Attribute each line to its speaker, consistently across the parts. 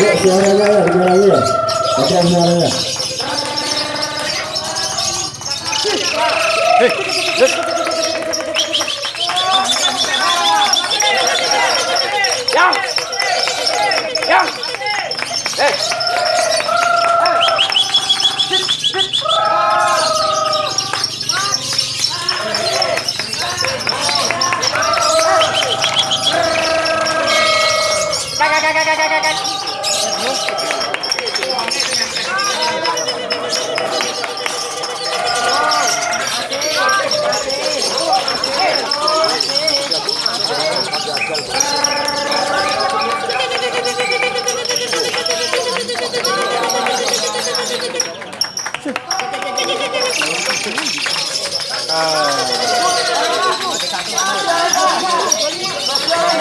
Speaker 1: suaranya ya, lagi ya. Pegang suaranya.
Speaker 2: Yang. Yang. Ah.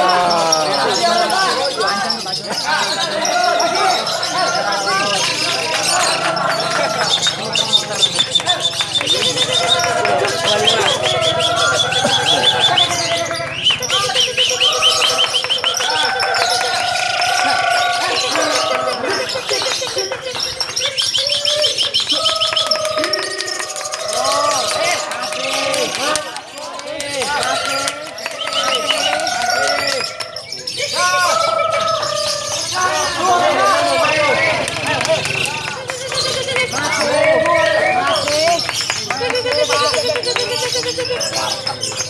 Speaker 2: Ah. Oh,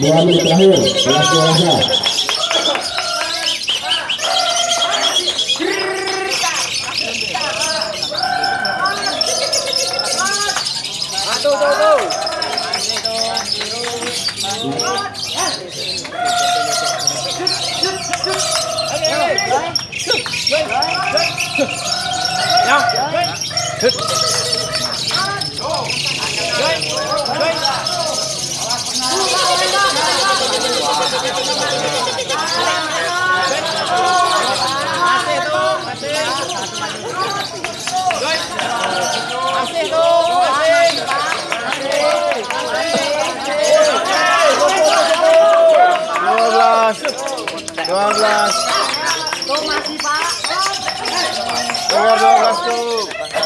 Speaker 2: menit terakhir, kelas dewasa.
Speaker 3: Dua belas. Dua belas. Keluar dua belas tuh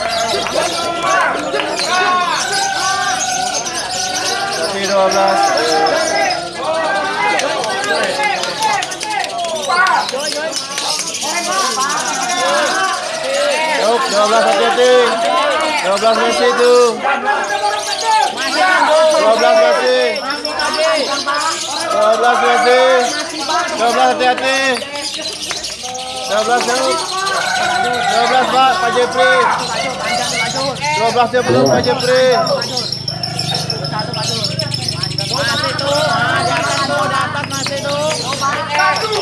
Speaker 3: 12 hati-hati 12 Messi itu 12 Messi 12 Messi 12 hati-hati 12 Daud 12 Pak Pak Jepri 12 dia Pak Jepri
Speaker 1: Satu,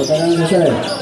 Speaker 1: tekanan selesai.